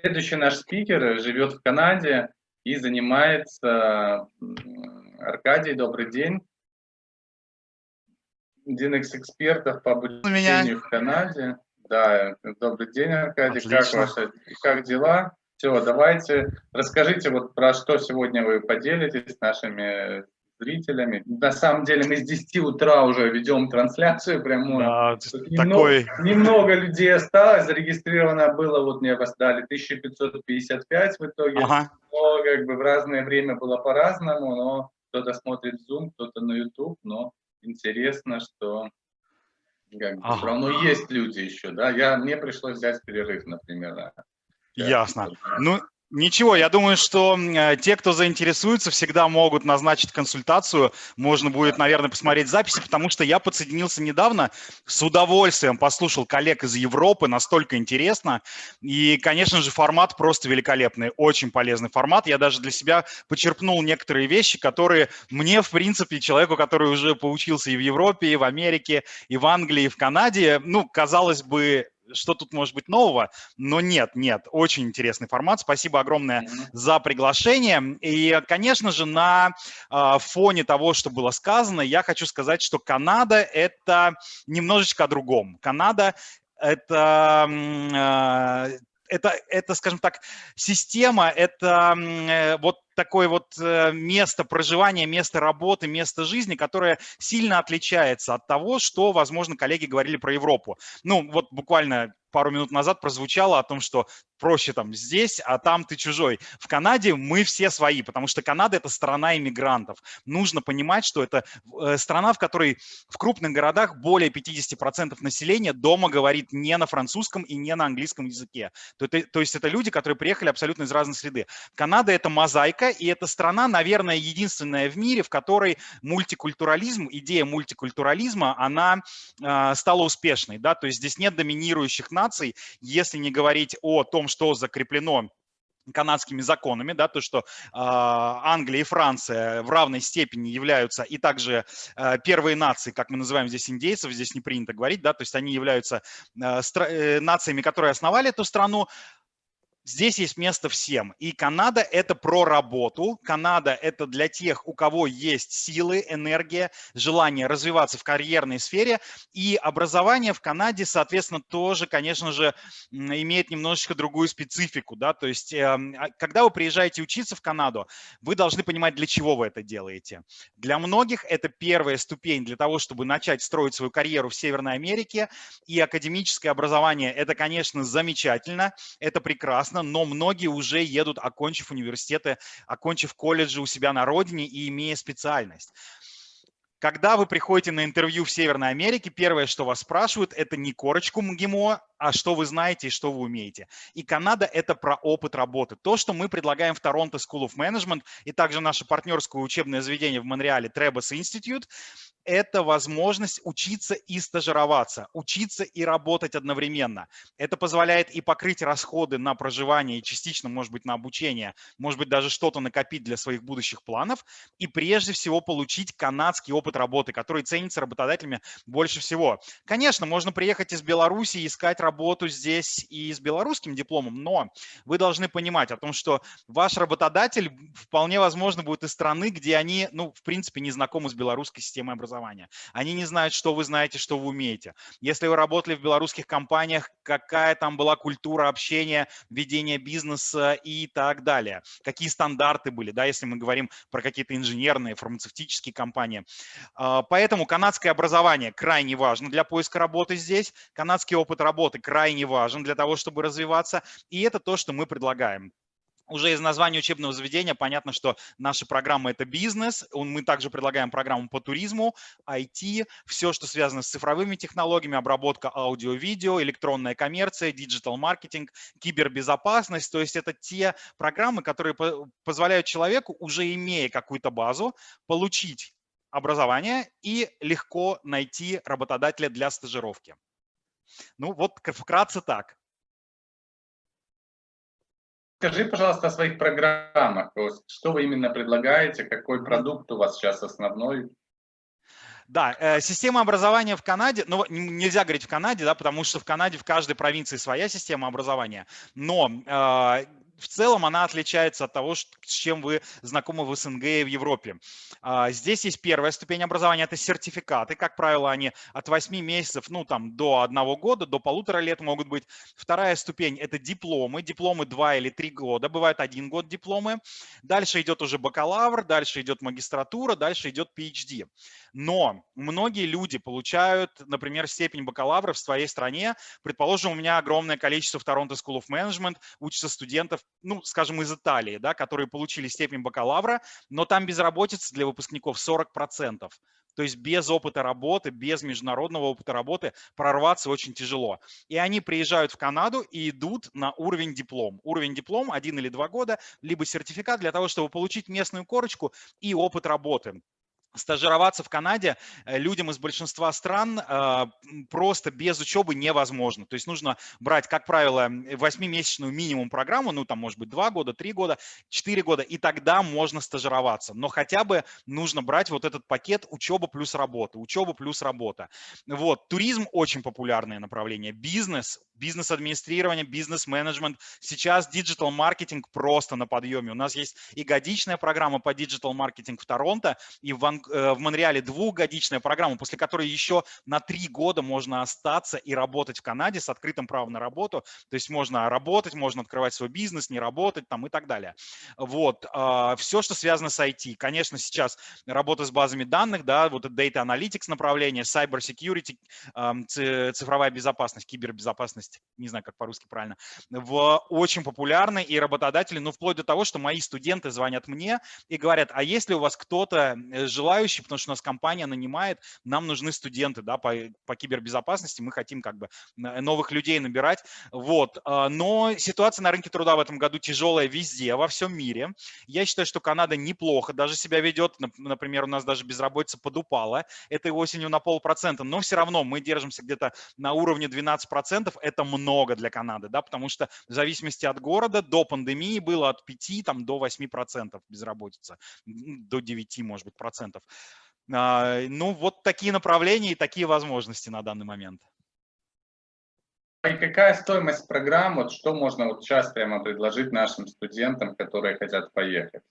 Следующий наш спикер живет в Канаде и занимается... Аркадий, добрый день. Один из экспертов по обучению Меня... в Канаде. Да, добрый день, Аркадий. Отлично. Как ваши, как дела? Все, давайте расскажите вот про что сегодня вы поделитесь с нашими зрителями. На самом деле мы с 10 утра уже ведем трансляцию прямую. Да, немного, такой... немного людей осталось, зарегистрировано было, вот мне дали 1555 в итоге. Ага. Но как бы в разное время было по-разному, но кто-то смотрит Zoom, кто-то на YouTube, но интересно, что как бы, ага. все равно есть люди еще, да. Я, мне пришлось взять перерыв, например. Ясно. Ну, Ничего, я думаю, что э, те, кто заинтересуется, всегда могут назначить консультацию. Можно будет, наверное, посмотреть записи, потому что я подсоединился недавно, с удовольствием послушал коллег из Европы, настолько интересно. И, конечно же, формат просто великолепный, очень полезный формат. Я даже для себя почерпнул некоторые вещи, которые мне, в принципе, человеку, который уже поучился и в Европе, и в Америке, и в Англии, и в Канаде, ну, казалось бы, что тут может быть нового, но нет, нет, очень интересный формат. Спасибо огромное mm -hmm. за приглашение. И, конечно же, на э, фоне того, что было сказано, я хочу сказать, что Канада – это немножечко о другом. Канада – это э, это, это, скажем так, система, это э, вот такое вот э, место проживания, место работы, место жизни, которое сильно отличается от того, что, возможно, коллеги говорили про Европу. Ну, вот буквально пару минут назад прозвучало о том, что проще там здесь, а там ты чужой. В Канаде мы все свои, потому что Канада – это страна иммигрантов. Нужно понимать, что это э, страна, в которой в крупных городах более 50% населения дома говорит не на французском и не на английском языке. То, то есть это люди, которые приехали абсолютно из разной среды. Канада – это мозаика, и это страна, наверное, единственная в мире, в которой мультикультурализм, идея мультикультурализма, она э, стала успешной. Да? То есть здесь нет доминирующих наций, если не говорить о том, что закреплено канадскими законами, да, то, что э, Англия и Франция в равной степени являются и также э, первые нации, как мы называем здесь индейцев, здесь не принято говорить, да, то есть они являются э, э, нациями, которые основали эту страну, Здесь есть место всем. И Канада – это про работу. Канада – это для тех, у кого есть силы, энергия, желание развиваться в карьерной сфере. И образование в Канаде, соответственно, тоже, конечно же, имеет немножечко другую специфику. Да? То есть, эм, а, когда вы приезжаете учиться в Канаду, вы должны понимать, для чего вы это делаете. Для многих это первая ступень для того, чтобы начать строить свою карьеру в Северной Америке. И академическое образование – это, конечно, замечательно, это прекрасно прекрасно, но многие уже едут, окончив университеты, окончив колледжи у себя на родине и имея специальность. Когда вы приходите на интервью в Северной Америке, первое, что вас спрашивают, это не корочку МГИМО, а что вы знаете и что вы умеете. И Канада – это про опыт работы. То, что мы предлагаем в Торонто School of Management и также наше партнерское учебное заведение в Монреале Trebas Institute, это возможность учиться и стажироваться, учиться и работать одновременно. Это позволяет и покрыть расходы на проживание, и частично, может быть, на обучение, может быть, даже что-то накопить для своих будущих планов, и прежде всего получить канадский опыт работы, который ценится работодателями больше всего. Конечно, можно приехать из Беларуси и искать работу здесь и с белорусским дипломом, но вы должны понимать о том, что ваш работодатель вполне возможно будет из страны, где они, ну, в принципе, не знакомы с белорусской системой образования образования. Они не знают, что вы знаете, что вы умеете. Если вы работали в белорусских компаниях, какая там была культура общения, ведения бизнеса и так далее. Какие стандарты были, да, если мы говорим про какие-то инженерные, фармацевтические компании. А, поэтому канадское образование крайне важно для поиска работы здесь. Канадский опыт работы крайне важен для того, чтобы развиваться. И это то, что мы предлагаем. Уже из названия учебного заведения понятно, что наша программа – это бизнес. Мы также предлагаем программу по туризму, IT, все, что связано с цифровыми технологиями, обработка аудио-видео, электронная коммерция, digital-маркетинг, кибербезопасность. То есть это те программы, которые позволяют человеку, уже имея какую-то базу, получить образование и легко найти работодателя для стажировки. Ну вот вкратце так. Скажи, пожалуйста, о своих программах. Что вы именно предлагаете? Какой продукт у вас сейчас основной? Да, э, система образования в Канаде, ну, нельзя говорить в Канаде, да, потому что в Канаде в каждой провинции своя система образования, но э, в целом она отличается от того, с чем вы знакомы в СНГ и в Европе. А, здесь есть первая ступень образования, это сертификаты. Как правило, они от 8 месяцев, ну там до одного года, до полутора лет могут быть. Вторая ступень – это дипломы. Дипломы 2 или 3 года, бывает один год дипломы. Дальше идет уже бакалавр, дальше идет магистратура, дальше идет PhD. Но многие люди получают, например, степень бакалавра в своей стране. Предположим, у меня огромное количество в Торонто School of Management учатся студентов ну, скажем, из Италии, да, которые получили степень бакалавра, но там безработица для выпускников 40%. То есть без опыта работы, без международного опыта работы прорваться очень тяжело. И они приезжают в Канаду и идут на уровень диплом. Уровень диплом один или два года, либо сертификат для того, чтобы получить местную корочку и опыт работы стажироваться в Канаде э, людям из большинства стран э, просто без учебы невозможно. То есть нужно брать, как правило, 8-месячную минимум программу, ну там может быть 2 года, 3 года, 4 года, и тогда можно стажироваться. Но хотя бы нужно брать вот этот пакет учеба плюс работа, учеба плюс работа. Вот, туризм очень популярное направление, бизнес, бизнес-администрирование, бизнес-менеджмент. Сейчас digital-маркетинг просто на подъеме. У нас есть и годичная программа по digital-маркетинг в Торонто, и в, э, в Монреале двухгодичная программа, после которой еще на три года можно остаться и работать в Канаде с открытым правом на работу. То есть можно работать, можно открывать свой бизнес, не работать там и так далее. Вот. А, Все, что связано с IT. Конечно, сейчас работа с базами данных, да, вот это Data Analytics направление, Cyber Security, цифровая безопасность, кибербезопасность деятельность, не знаю, как по-русски правильно, в очень популярной, и работодатели, ну, вплоть до того, что мои студенты звонят мне и говорят, а есть ли у вас кто-то э, желающий, потому что у нас компания нанимает, нам нужны студенты, да, по, по кибербезопасности, мы хотим как бы новых людей набирать, вот, а, но ситуация на рынке труда в этом году тяжелая везде, во всем мире. Я считаю, что Канада неплохо даже себя ведет, например, у нас даже безработица подупала этой осенью на полпроцента, но все равно мы держимся где-то на уровне 12%, это это много для Канады, да, потому что в зависимости от города до пандемии было от 5 там, до 8 процентов безработица, до 9, может быть, процентов. А, ну, вот такие направления и такие возможности на данный момент. И какая стоимость программ, вот что можно вот сейчас прямо предложить нашим студентам, которые хотят поехать?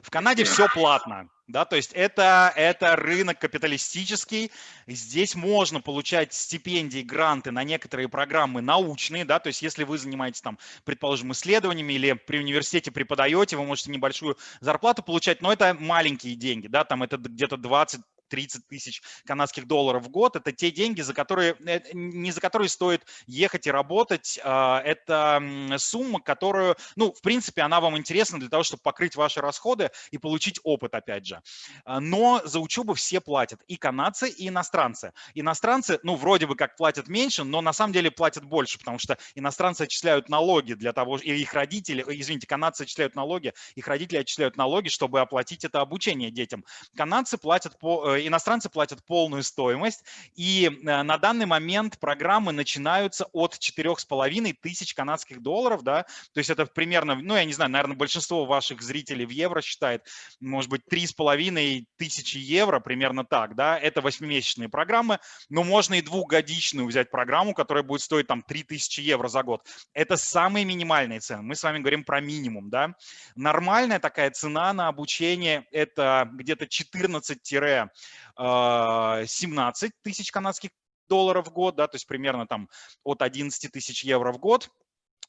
В Канаде все платно, да, то есть это, это рынок капиталистический, здесь можно получать стипендии, гранты на некоторые программы научные, да, то есть если вы занимаетесь там, предположим, исследованиями или при университете преподаете, вы можете небольшую зарплату получать, но это маленькие деньги, да, там это где-то 20 30 тысяч канадских долларов в год. Это те деньги, за которые, э, не за которые стоит ехать и работать. А, это сумма, которую, ну, в принципе, она вам интересна для того, чтобы покрыть ваши расходы и получить опыт, опять же. А, но за учебу все платят, и канадцы, и иностранцы. Иностранцы, ну, вроде бы как платят меньше, но на самом деле платят больше, потому что иностранцы отчисляют налоги для того, и их родители, извините, канадцы отчисляют налоги, их родители отчисляют налоги, чтобы оплатить это обучение детям. Канадцы платят по, э, иностранцы платят полную стоимость, и э, на данный момент программы начинаются от 4,5 тысяч канадских долларов, да, то есть это примерно, ну, я не знаю, наверное, большинство ваших зрителей в евро считает, может быть, 3,5 тысячи евро, примерно так, да, это 8-месячные программы, но можно и двухгодичную взять программу, которая будет стоить там 3 тысячи евро за год. Это самые минимальные цены, мы с вами говорим про минимум, да. Нормальная такая цена на обучение – это где-то 14 17 тысяч канадских долларов в год, да, то есть примерно там от 11 тысяч евро в год.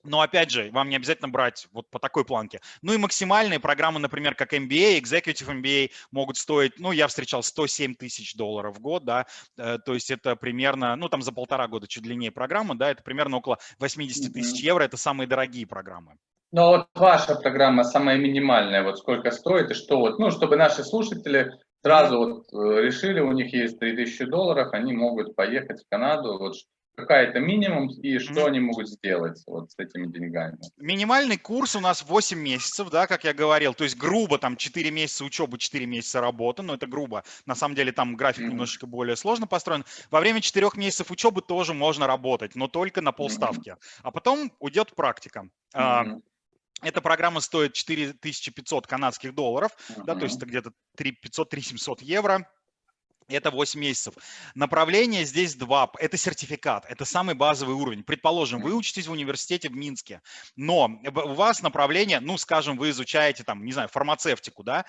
Но опять же, вам не обязательно брать вот по такой планке. Ну и максимальные программы, например, как MBA, Executive MBA могут стоить, ну я встречал 107 тысяч долларов в год, да, э, то есть это примерно, ну там за полтора года чуть длиннее программа, да, это примерно около 80 тысяч евро, это самые дорогие программы. Ну вот ваша программа самая минимальная, вот сколько стоит и что вот, ну чтобы наши слушатели сразу вот э, решили, у них есть 3000 долларов, они могут поехать в Канаду, вот какая-то минимум и что mm -hmm. они могут сделать вот с этими деньгами. Минимальный курс у нас 8 месяцев, да, как я говорил, то есть грубо там 4 месяца учебы, 4 месяца работы, но это грубо, на самом деле там график mm -hmm. немножечко более сложно построен. Во время 4 месяцев учебы тоже можно работать, но только на полставки, mm -hmm. а потом уйдет практика. Mm -hmm. Эта программа стоит 4500 канадских долларов, uh -huh. да, то есть это где-то 3500-3700 евро. это 8 месяцев. Направление здесь два. Это сертификат, это самый базовый уровень. Предположим, вы учитесь в университете в Минске, но у вас направление, ну, скажем, вы изучаете там, не знаю, фармацевтику, да,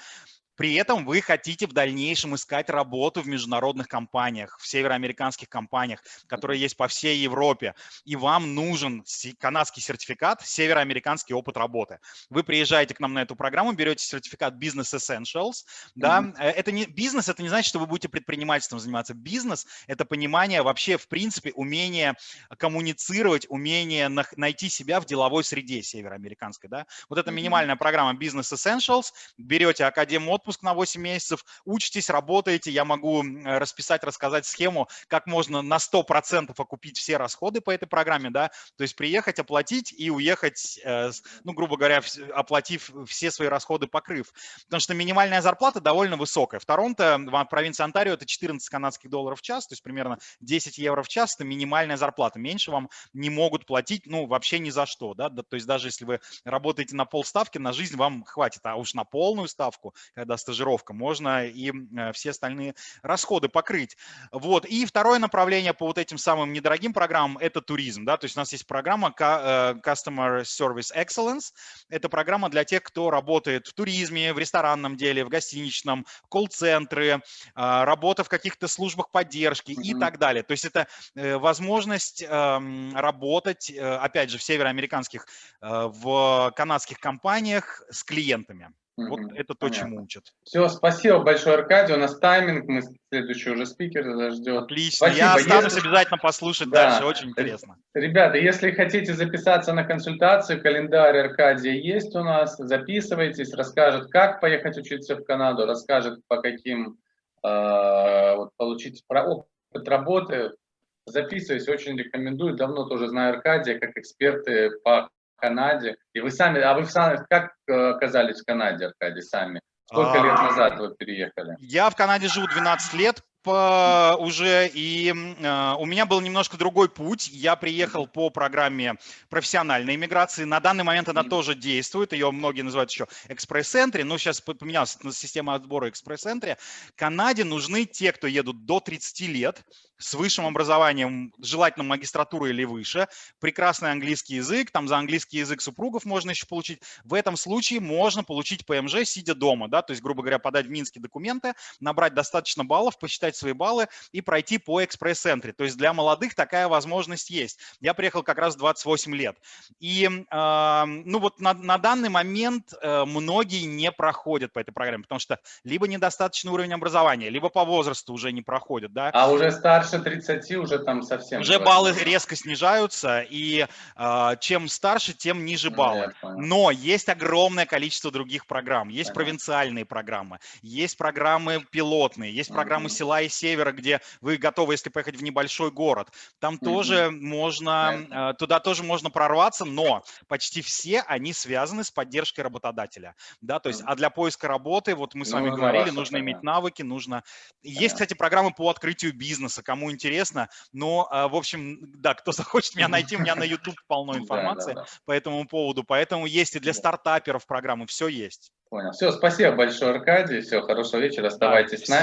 при этом вы хотите в дальнейшем искать работу в международных компаниях, в североамериканских компаниях, которые есть по всей Европе, и вам нужен канадский сертификат, североамериканский опыт работы. Вы приезжаете к нам на эту программу, берете сертификат Business Essentials. Да? Mm -hmm. Это не, бизнес – это не значит, что вы будете предпринимательством заниматься. Бизнес – это понимание вообще, в принципе, умение коммуницировать, умение найти себя в деловой среде североамериканской. Да? Вот это минимальная программа Business Essentials. Берете Академ отпуск, отпуск на 8 месяцев, учитесь, работаете, я могу расписать, рассказать схему, как можно на 100% окупить все расходы по этой программе, да, то есть приехать, оплатить и уехать, э, ну, грубо говоря, оплатив все свои расходы, покрыв. Потому что минимальная зарплата довольно высокая. В Торонто, в провинции Онтарио, это 14 канадских долларов в час, то есть примерно 10 евро в час, это минимальная зарплата. Меньше вам не могут платить, ну, вообще ни за что, да, то есть даже если вы работаете на полставки, на жизнь вам хватит, а уж на полную ставку, когда стажировка, можно и э, все остальные расходы покрыть. Вот. И второе направление по вот этим самым недорогим программам – это туризм. Да? То есть у нас есть программа э, Customer Service Excellence. Это программа для тех, кто работает в туризме, в ресторанном деле, в гостиничном, колл-центры, а, работа в каких-то службах поддержки mm -hmm. и так далее. То есть это э, возможность эм, работать, опять же, в североамериканских, в канадских компаниях с клиентами. Вот это то, чему учат. Все, спасибо большое, Аркадий. У нас тайминг, мы следующий уже спикер ждет. Отлично, спасибо. я останусь если... обязательно послушать да. дальше, очень интересно. Ребята, если хотите записаться на консультацию, календарь Аркадия есть у нас, записывайтесь, расскажет, как поехать учиться в Канаду, расскажет, по каким, э, вот, получить опыт работы. Записывайтесь, очень рекомендую, давно тоже знаю Аркадия, как эксперты по Канаде. И вы сами, а вы сами как э, оказались в Канаде, Аркадий, сами? Сколько лет а, назад вы переехали? Я в Канаде живу 12 лет по, уже, и э, у меня был немножко другой путь. Я приехал по программе профессиональной иммиграции. На данный момент она тоже действует, ее многие называют еще экспресс-энтри, но сейчас поменялась система отбора экспресс-энтри. Канаде нужны те, кто едут до 30 лет, с высшим образованием, желательно магистратура или выше, прекрасный английский язык, там за английский язык супругов можно еще получить. В этом случае можно получить ПМЖ, сидя дома, да, то есть, грубо говоря, подать в Минске документы, набрать достаточно баллов, посчитать свои баллы и пройти по экспресс-центре. То есть для молодых такая возможность есть. Я приехал как раз 28 лет. И, э, ну вот на, на данный момент э, многие не проходят по этой программе, потому что либо недостаточный уровень образования, либо по возрасту уже не проходят, да. А уже старше старше 30 уже там совсем... Уже баллы резко снижаются, и э, чем старше, тем ниже баллы. Но есть огромное количество других программ. Есть Понятно. провинциальные программы, есть программы пилотные, есть программы угу. села и севера, где вы готовы, если поехать в небольшой город. Там угу. тоже можно, э, туда тоже можно прорваться, но почти все они связаны с поддержкой работодателя. Да, то есть, а для поиска работы, вот мы с вами ну, говорили, нужно иметь навыки, нужно... Есть, кстати, программы по открытию бизнеса, кому кому интересно. Но, а, в общем, да, кто захочет меня найти, у меня на YouTube полно информации по этому поводу. Поэтому есть и для стартаперов программы, все есть. Понял. Все, спасибо большое, Аркадий. Все, хорошего вечера. Оставайтесь с нами.